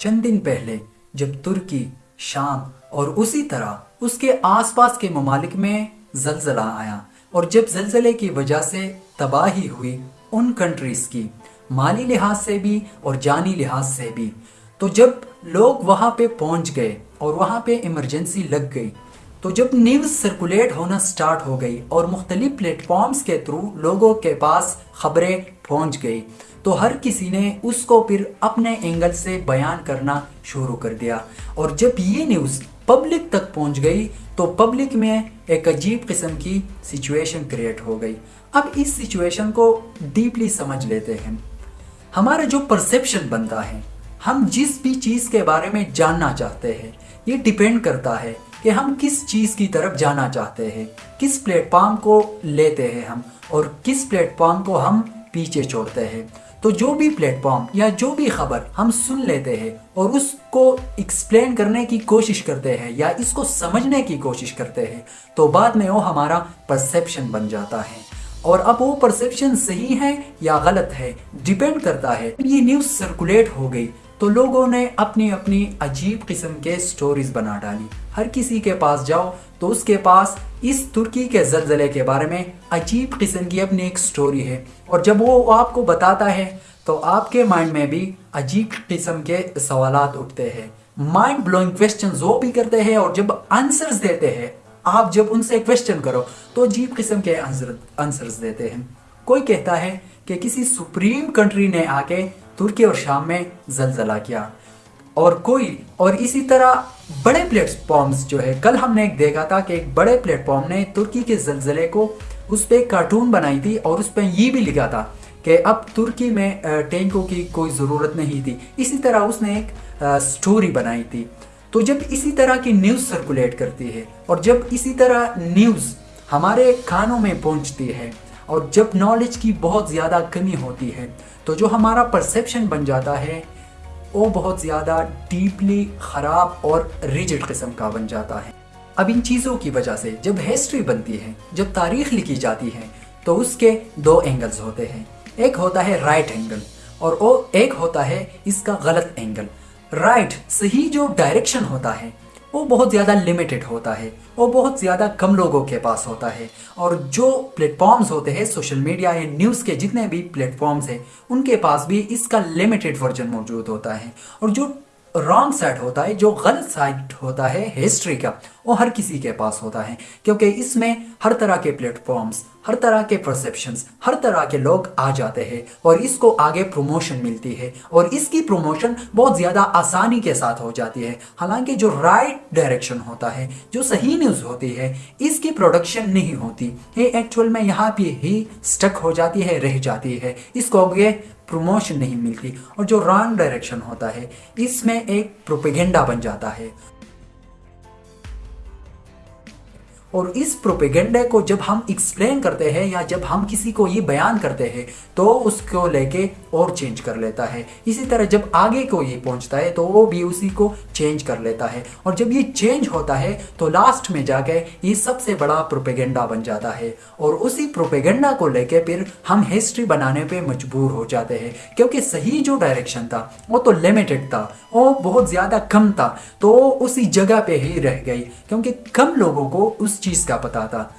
चंद दिन पहले, जब तुर्की, शाम और उसी तरह उसके आसपास के ममालिक में जलजला आया और जब जलजले की वजह से तबाही हुई उन कंट्रीज़ की, माली लिहाज से भी और जानी लिहाज से भी तो जब लोग वहाँ पे पहुँच गए और वहाँ पे इमरजेंसी लग गई तो जब न्यूज़ सर्कुलेट होना स्टार्ट हो गई और मुख्तलिफ़ प्लेटफॉर्म्स के थ्रू लोगों के पास खबरें पहुँच गई तो हर किसी ने उसको फिर अपने एंगल से बयान करना शुरू कर दिया। और जब ये न्यूज़ पब्लिक तक पहुँच गई तो पब्लिक में एक अजीब किस्म की सिचुएशन क्रिएट हो गई। अब इस सिचुएशन को डीपली समझ लेते हैं। हमारा जो परसेप्शन बनता है, हम जिस भी चीज़ के बारे में जानना चाहते हैं, ये डिपेंड करता है कि हम किस चीज़ की तरफ़ जाना चाहते हैं, किस प्लेटफॉर्म को लेते हैं हम, और किस प्लेटफॉर्म को हम पीछे छोड़ते हैं। तो जो भी प्लेटफॉर्म या जो भी खबर हम सुन लेते हैं और उसको एक्सप्लेन करने की कोशिश करते हैं या इसको समझने की कोशिश करते हैं तो बाद में वो हमारा परसेप्शन बन जाता है। और अब वो परसेप्शन सही है या गलत है डिपेंड करता है। ये न्यूज़ सर्कुलेट हो गई। तो लोगों ने अपनी अपनी अजीब किस्म के स्टोरीज बना डाली। हर किसी के पास जाओ तो उसके पास इस तुर्की के जलजले के बारे में अजीब किस्म की अपनी एक स्टोरी है। और जब वो आपको बताता है तो आपके माइंड में भी अजीब किस्म के सवाल उठते हैं। माइंड ब्लोइंग क्वेश्चन वो भी करते हैं और जब आंसर्स देते हैं, आप जब उनसे क्वेश्चन करो तो अजीब किस्म के आंसर आंसर्स देते हैं। कोई कहता है कि किसी सुप्रीम कंट्री ने आके तुर्की और शाम में जलजला किया। और कोई और इसी तरह बड़े प्लेटफॉर्म्स जो है, कल हमने एक देखा था कि एक बड़े प्लेटफॉर्म ने तुर्की के जलजले को उस पर कार्टून बनाई थी और उस पर ये भी लिखा था कि अब तुर्की में टैंकों की कोई ज़रूरत नहीं थी। इसी तरह उसने एक स्टोरी बनाई थी। तो जब इसी तरह की न्यूज़ सर्कुलेट करती है और जब इसी तरह न्यूज़ हमारे कानों में पहुँचती है और जब नॉलेज की बहुत ज़्यादा कमी होती है तो जो हमारा परसेप्शन बन जाता है, वो बहुत ज़्यादा डीपली ख़राब और रिजिड किस्म का बन जाता है। अब इन चीज़ों की वजह से जब हिस्ट्री बनती है, जब तारीख लिखी जाती है तो उसके दो एंगल्स होते हैं। एक होता है राइट एंगल और वो एक होता है इसका गलत एंगल राइट सही जो डायरेक्शन होता है वो बहुत ज़्यादा लिमिटेड होता है, वो बहुत ज़्यादा कम लोगों के पास होता है। और जो प्लेटफॉर्म्स होते हैं सोशल मीडिया या न्यूज़ के जितने भी प्लेटफॉर्म्स हैं, उनके पास भी इसका लिमिटेड वर्जन मौजूद होता है। और जो रॉन्ग साइड होता है, जो गलत साइड होता है हिस्ट्री का, वो हर किसी के पास होता है। क्योंकि इसमें हर तरह के प्लेटफॉर्म्स हर तरह के परसेप्शंस हर तरह के लोग आ जाते हैं और इसको आगे प्रमोशन मिलती है और इसकी प्रमोशन बहुत ज़्यादा आसानी के साथ हो जाती है। हालाँकि जो राइट डायरेक्शन होता है, जो सही न्यूज़ होती है, इसकी प्रोडक्शन नहीं होती। ये एक्चुअल में यहाँ पे ही स्टक हो जाती है, रह जाती है। इसको आगे प्रमोशन नहीं मिलती और जो रॉन्ग डायरेक्शन होता है, इसमें एक प्रोपेगेंडा बन जाता है। और इस प्रोपेगेंडे को जब हम एक्सप्लेन करते हैं या जब हम किसी को ये बयान करते हैं तो उसको लेके और चेंज कर लेता है। इसी तरह जब आगे को ये पहुँचता है तो वो भी उसी को चेंज कर लेता है। और जब ये चेंज होता है तो लास्ट में जाके ये सबसे बड़ा प्रोपेगेंडा बन जाता है। और उसी प्रोपेगेंडा को लेके फिर हम हिस्ट्री बनाने पर मजबूर हो जाते हैं। क्योंकि सही जो डायरेक्शन था, वो तो लिमिटेड था, वो बहुत ज़्यादा कम था तो उसी जगह पर ही रह गई। क्योंकि कम लोगों को उस चीज़ का पता था।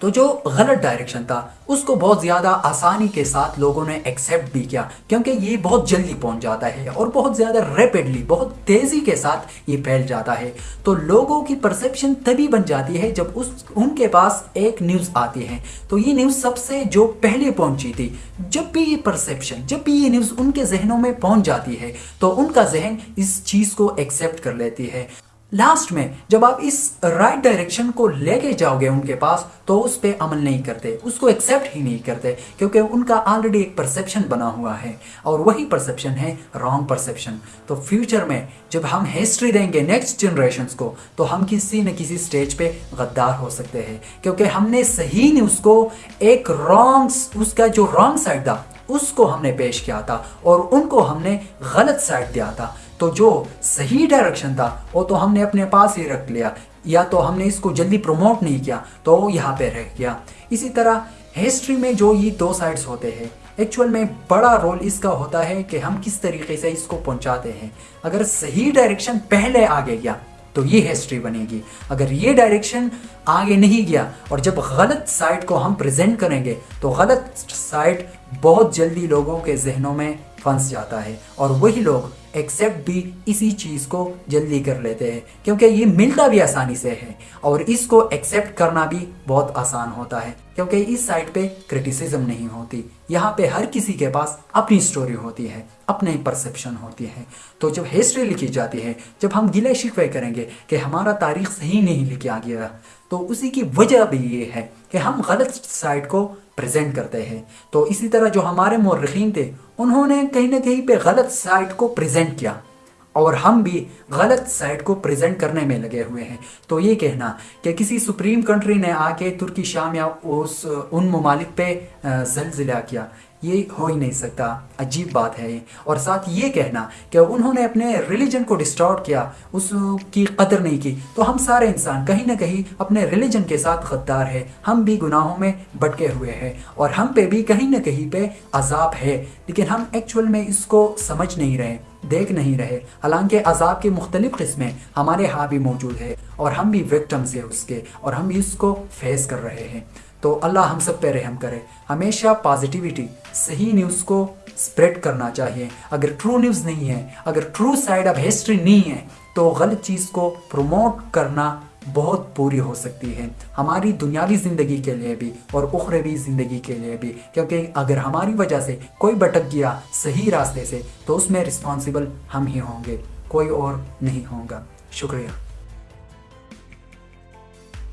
तो जो गलत डायरेक्शन था, उसको बहुत ज़्यादा आसानी के साथ लोगों ने एक्सेप्ट भी किया, क्योंकि ये बहुत जल्दी पहुँच जाता है और बहुत ज़्यादा रैपिडली बहुत तेज़ी के साथ ये फैल जाता है। तो लोगों की परसेप्शन तभी बन जाती है जब उस, उनके पास एक न्यूज़ आती है। तो ये न्यूज़ सबसे जो पहले पहुँची थी, जब भी ये परसेप्शन जब भी ये न्यूज़ उनके जहनों में पहुँच जाती है तो उनका जहन इस चीज़ को एक्सेप्ट कर लेती है। लास्ट में, जब आप इस राइट डायरेक्शन को लेके जाओगे उनके पास तो उस पर अमल नहीं करते, उसको एक्सेप्ट ही नहीं करते, क्योंकि उनका ऑलरेडी एक परसेप्शन बना हुआ है, और वही परसेप्शन है रॉन्ग परसेप्शन तो फ्यूचर में, जब हम हिस्ट्री देंगे नेक्स्ट जनरेशन को तो हम किसी न किसी स्टेज पे गद्दार हो सकते हैं, क्योंकि हमने सही न्यूज़ उसको एक रॉन्ग उसका जो रॉन्ग साइड था उसको हमने पेश किया था और उनको हमने गलत साइड दिया था। तो जो सही डायरेक्शन था, वो तो हमने अपने पास ही रख लिया। या तो हमने इसको जल्दी प्रमोट नहीं किया तो वो यहाँ पे रह गया। इसी तरह हिस्ट्री में जो ये दो साइड्स होते हैं एक्चुअल में बड़ा रोल इसका होता है कि हम किस तरीके से इसको पहुंचाते हैं। अगर सही डायरेक्शन पहले आगे गया तो ये हिस्ट्री बनेगी। अगर ये डायरेक्शन आगे नहीं गया और जब गलत साइट को हम प्रेजेंट करेंगे तो गलत साइट बहुत जल्दी लोगों के जहनों में फंस जाता है और वही लोग एक्सेप्ट भी इसी चीज़ को जल्दी कर लेते हैं, क्योंकि ये मिलता भी आसानी से है, और इसको एक्सेप्ट करना भी बहुत आसान होता है, क्योंकि इस साइड पे क्रिटिसिज्म नहीं होती। यहाँ पे हर किसी के पास अपनी स्टोरी होती है, अपने परसेप्शन होती है। तो जब हिस्ट्री लिखी जाती है, जब हम गिले शिकवे करेंगे कि हमारा तारीख सही नहीं लिखा गया तो उसी की वजह भी ये है कि हम गलत साइड को प्रेजेंट करते हैं। तो इसी तरह जो हमारे मौरखीन थे, उन्होंने कहीं ना कहीं पे गलत साइड को प्रेजेंट किया। और हम भी गलत साइड को प्रेजेंट करने में लगे हुए हैं। तो ये कहना कि किसी सुप्रीम कंट्री ने आके तुर्की शाम या उस, उन ममालिक पे जलजिला किया। ये हो ही नहीं सकता। अजीब बात है ये। और साथ ये कहना कि उन्होंने अपने रिलीजन को डिस्टॉर्ट किया, उसकी कदर नहीं की। तो हम सारे इंसान कहीं ना कहीं अपने रिलीजन के साथ गद्दार है। हम भी गुनाहों में भटके हुए हैं और हम पे भी कहीं ना कहीं पे अजाब है। लेकिन हम एक्चुअल में इसको समझ नहीं रहे, देख नहीं रहे। हालाँकि अजाब की मुख्तलिफ़ किस्में हमारे यहाँ भी मौजूद है और हम भी विक्टम्स है उसके और हम भी उसको फेस कर रहे हैं। तो अल्लाह हम सब पे रहम करे। हमेशा पॉजिटिविटी सही न्यूज़ को स्प्रेड करना चाहिए। अगर ट्रू न्यूज़ नहीं है, अगर ट्रू साइड ऑफ़ हिस्ट्री नहीं है तो गलत चीज़ को प्रमोट करना बहुत पूरी हो सकती है। हमारी दुनियावी ज़िंदगी के लिए भी और उखरवी ज़िंदगी के लिए भी। क्योंकि अगर हमारी वजह से कोई भटक गया सही रास्ते से तो उसमें रिस्पॉन्सिबल हम ही होंगे, कोई और नहीं होगा। शुक्रिया।